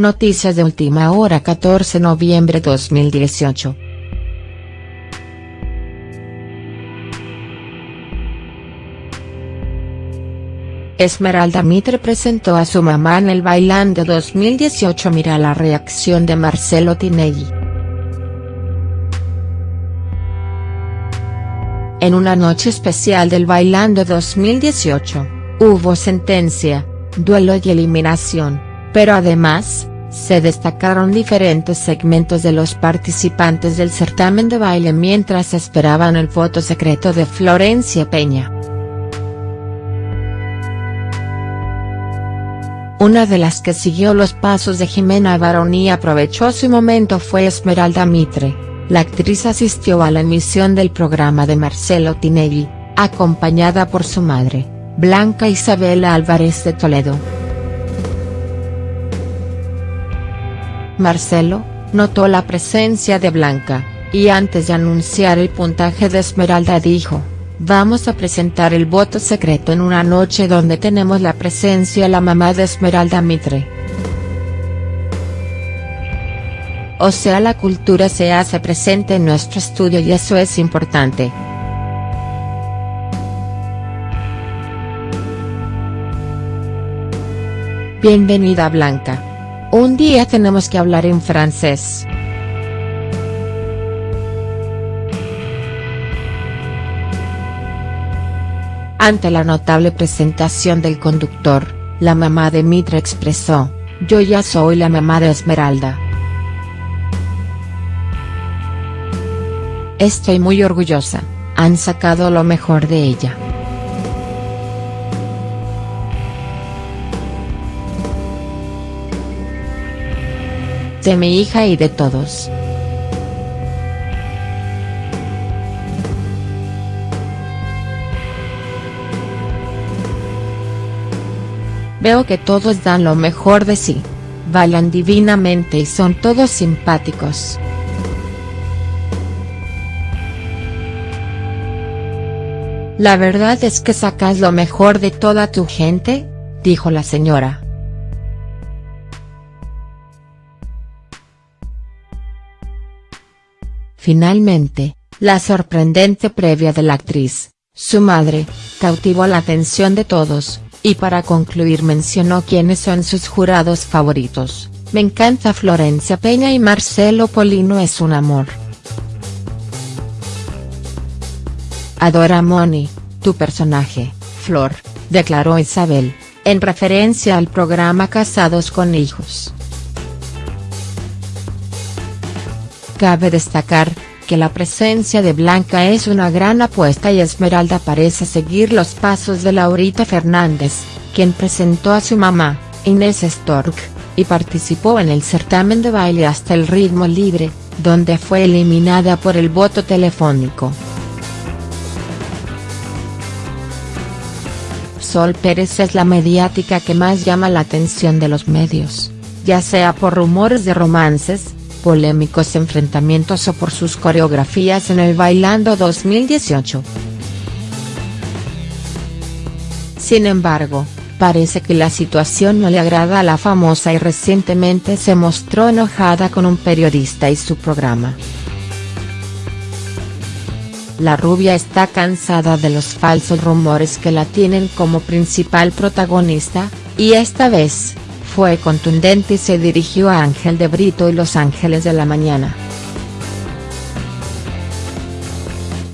Noticias de última hora 14 de noviembre 2018. Esmeralda Mitre presentó a su mamá en el Bailando 2018 Mira la reacción de Marcelo Tinelli. En una noche especial del Bailando 2018, hubo sentencia, duelo y eliminación, pero además, se destacaron diferentes segmentos de los participantes del certamen de baile mientras esperaban el voto secreto de Florencia Peña. Una de las que siguió los pasos de Jimena Barón y aprovechó su momento fue Esmeralda Mitre la actriz asistió a la emisión del programa de Marcelo Tinelli, acompañada por su madre, Blanca Isabela Álvarez de Toledo. Marcelo, notó la presencia de Blanca, y antes de anunciar el puntaje de Esmeralda dijo, vamos a presentar el voto secreto en una noche donde tenemos la presencia de la mamá de Esmeralda Mitre. O sea la cultura se hace presente en nuestro estudio y eso es importante. Bienvenida Blanca. Un día tenemos que hablar en francés. Ante la notable presentación del conductor, la mamá de Mitra expresó, yo ya soy la mamá de Esmeralda. Estoy muy orgullosa, han sacado lo mejor de ella. De mi hija y de todos. Veo que todos dan lo mejor de sí. Bailan divinamente y son todos simpáticos. La verdad es que sacas lo mejor de toda tu gente, dijo la señora. Finalmente, la sorprendente previa de la actriz, su madre, cautivó la atención de todos, y para concluir mencionó quiénes son sus jurados favoritos, me encanta Florencia Peña y Marcelo Polino es un amor. Adora Moni, tu personaje, Flor, declaró Isabel, en referencia al programa Casados con Hijos. Cabe destacar, que la presencia de Blanca es una gran apuesta y Esmeralda parece seguir los pasos de Laurita Fernández, quien presentó a su mamá, Inés Stork, y participó en el certamen de baile hasta el ritmo libre, donde fue eliminada por el voto telefónico. Sol Pérez es la mediática que más llama la atención de los medios, ya sea por rumores de romances, polémicos enfrentamientos o por sus coreografías en el Bailando 2018. Sin embargo, parece que la situación no le agrada a la famosa y recientemente se mostró enojada con un periodista y su programa. La rubia está cansada de los falsos rumores que la tienen como principal protagonista, y esta vez, fue contundente y se dirigió a Ángel de Brito y Los Ángeles de la Mañana.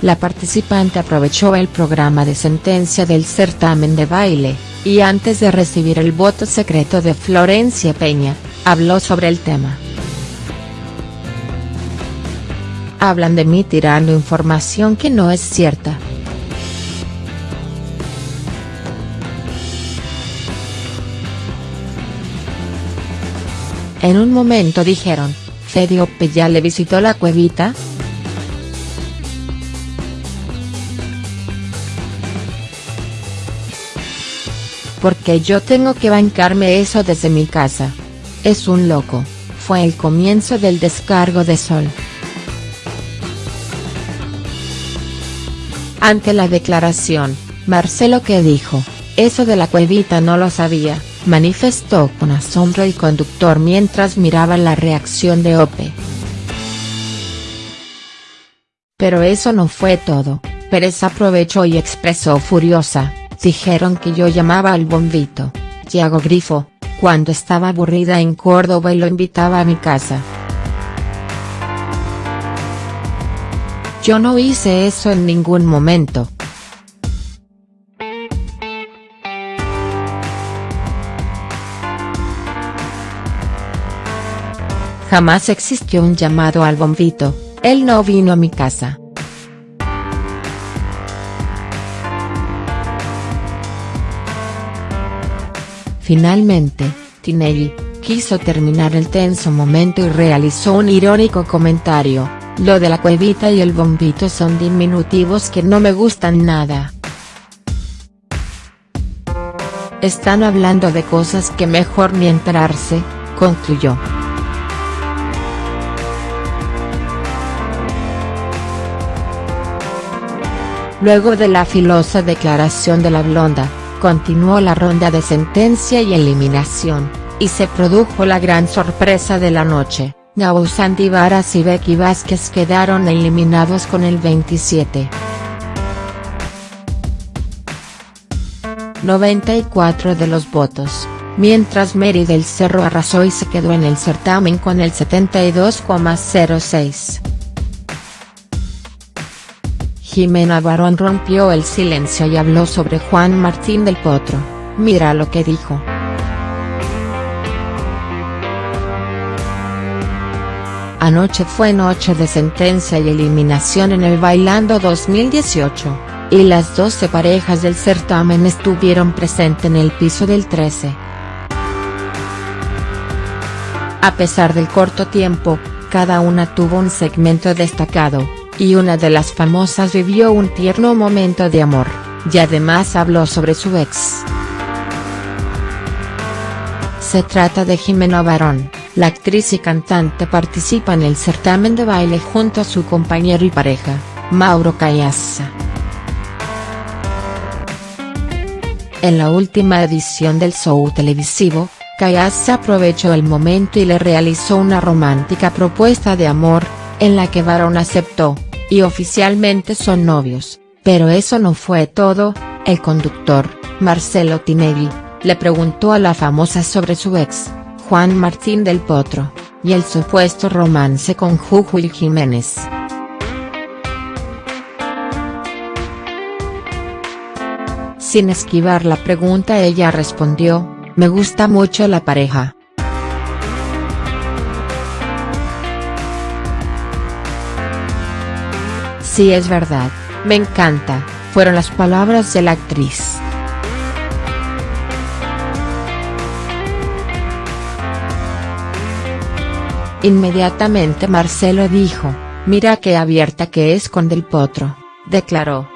La participante aprovechó el programa de sentencia del certamen de baile, y antes de recibir el voto secreto de Florencia Peña, habló sobre el tema. hablan de mí tirando información que no es cierta. En un momento dijeron, Fediope ya le visitó la cuevita?. Porque yo tengo que bancarme eso desde mi casa. Es un loco, fue el comienzo del descargo de Sol. Ante la declaración, Marcelo que dijo, eso de la cuevita no lo sabía, manifestó con asombro el conductor mientras miraba la reacción de Ope. Pero eso no fue todo, Pérez aprovechó y expresó furiosa, dijeron que yo llamaba al bombito, Tiago Grifo, cuando estaba aburrida en Córdoba y lo invitaba a mi casa. Yo no hice eso en ningún momento. Jamás existió un llamado al bombito, él no vino a mi casa. Finalmente, Tinelli, quiso terminar el tenso momento y realizó un irónico comentario, lo de la cuevita y el bombito son diminutivos que no me gustan nada. Están hablando de cosas que mejor ni enterarse, concluyó. Luego de la filosa declaración de la blonda, continuó la ronda de sentencia y eliminación, y se produjo la gran sorpresa de la noche, Gabo Varas y Becky Vázquez quedaron eliminados con el 27. 94 de los votos, mientras Mary del Cerro arrasó y se quedó en el certamen con el 72,06. Jimena Barón rompió el silencio y habló sobre Juan Martín del Potro, mira lo que dijo. Anoche fue noche de sentencia y eliminación en el Bailando 2018, y las 12 parejas del certamen estuvieron presentes en el piso del 13. A pesar del corto tiempo, cada una tuvo un segmento destacado y una de las famosas vivió un tierno momento de amor, y además habló sobre su ex. Se trata de Jimena Barón, la actriz y cantante participa en el certamen de baile junto a su compañero y pareja, Mauro Cayassa. En la última edición del show televisivo, Cayassa aprovechó el momento y le realizó una romántica propuesta de amor, en la que Barón aceptó, y oficialmente son novios, pero eso no fue todo, el conductor, Marcelo Tinelli, le preguntó a la famosa sobre su ex, Juan Martín del Potro, y el supuesto romance con Jujuy Jiménez. Sin esquivar la pregunta ella respondió, me gusta mucho la pareja. Sí es verdad, me encanta, fueron las palabras de la actriz. Inmediatamente Marcelo dijo, mira qué abierta que es con Del Potro, declaró.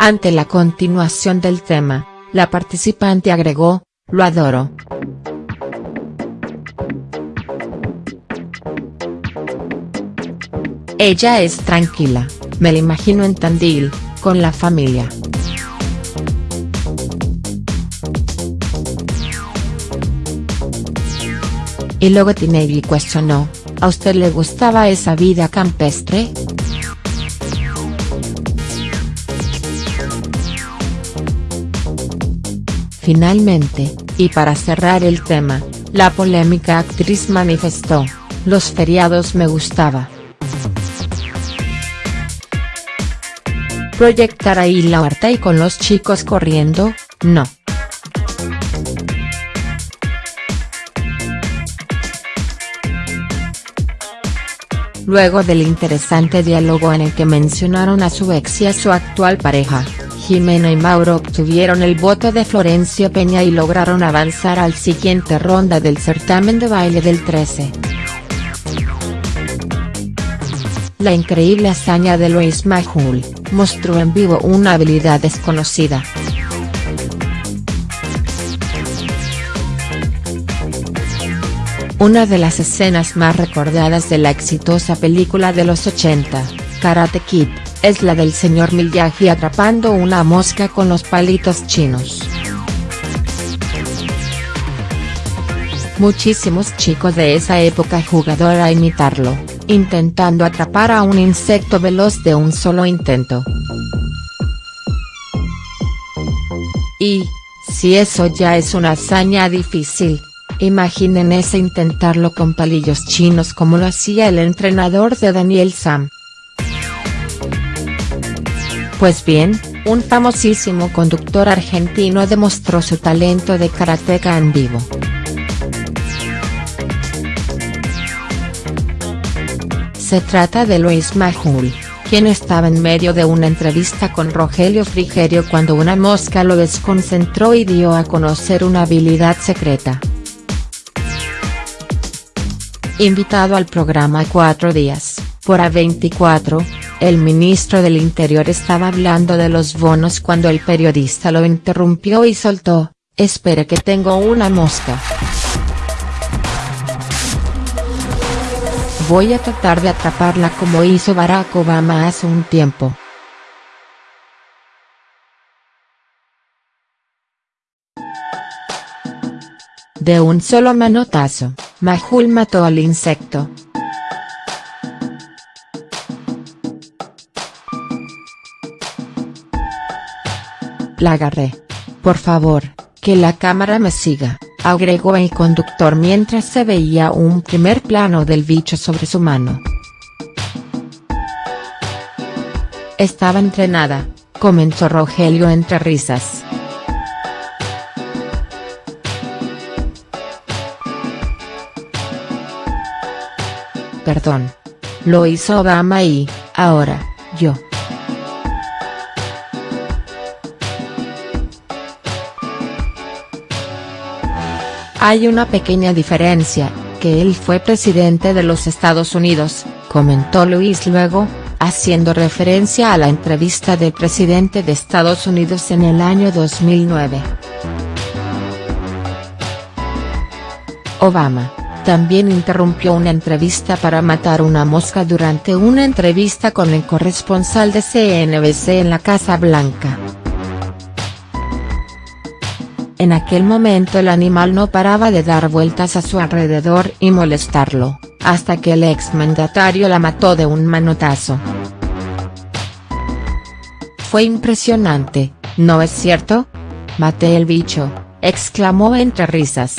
Ante la continuación del tema, la participante agregó, lo adoro. Ella es tranquila, me la imagino en Tandil, con la familia. Y luego Tinelli cuestionó, ¿a usted le gustaba esa vida campestre?. Finalmente, y para cerrar el tema, la polémica actriz manifestó, los feriados me gustaba. Proyectar ahí la harta y con los chicos corriendo, no. Luego del interesante diálogo en el que mencionaron a su ex y a su actual pareja, Jimena y Mauro obtuvieron el voto de Florencio Peña y lograron avanzar al siguiente ronda del certamen de baile del 13. La increíble hazaña de Luis Majul, mostró en vivo una habilidad desconocida. Una de las escenas más recordadas de la exitosa película de los 80, Karate Kid, es la del señor Miyagi atrapando una mosca con los palitos chinos. Muchísimos chicos de esa época jugaron a imitarlo, intentando atrapar a un insecto veloz de un solo intento. Y, si eso ya es una hazaña difícil, imaginen ese intentarlo con palillos chinos como lo hacía el entrenador de Daniel Sam. Pues bien, un famosísimo conductor argentino demostró su talento de karateca en vivo. Se trata de Luis Majul, quien estaba en medio de una entrevista con Rogelio Frigerio cuando una mosca lo desconcentró y dio a conocer una habilidad secreta. Invitado al programa Cuatro Días, por A24, el ministro del Interior estaba hablando de los bonos cuando el periodista lo interrumpió y soltó, espere que tengo una mosca. Voy a tratar de atraparla como hizo Barack Obama hace un tiempo. De un solo manotazo, Majul mató al insecto, La agarré. Por favor, que la cámara me siga, agregó el conductor mientras se veía un primer plano del bicho sobre su mano. Estaba entrenada, comentó Rogelio entre risas. Perdón. Lo hizo Obama y, ahora, yo. Hay una pequeña diferencia, que él fue presidente de los Estados Unidos, comentó Luis luego, haciendo referencia a la entrevista del presidente de Estados Unidos en el año 2009. Obama, también interrumpió una entrevista para matar una mosca durante una entrevista con el corresponsal de CNBC en la Casa Blanca. En aquel momento el animal no paraba de dar vueltas a su alrededor y molestarlo, hasta que el exmandatario la mató de un manotazo. Fue impresionante, ¿no es cierto? Maté el bicho, exclamó entre risas.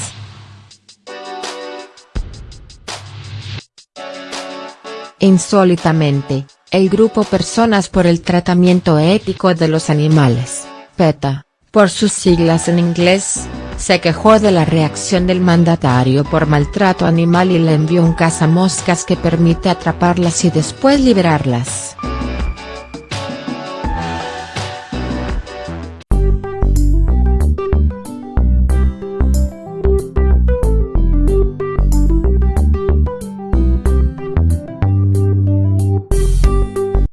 Insólitamente, el grupo Personas por el Tratamiento Ético de los Animales, PETA, por sus siglas en inglés, se quejó de la reacción del mandatario por maltrato animal y le envió un cazamoscas que permite atraparlas y después liberarlas.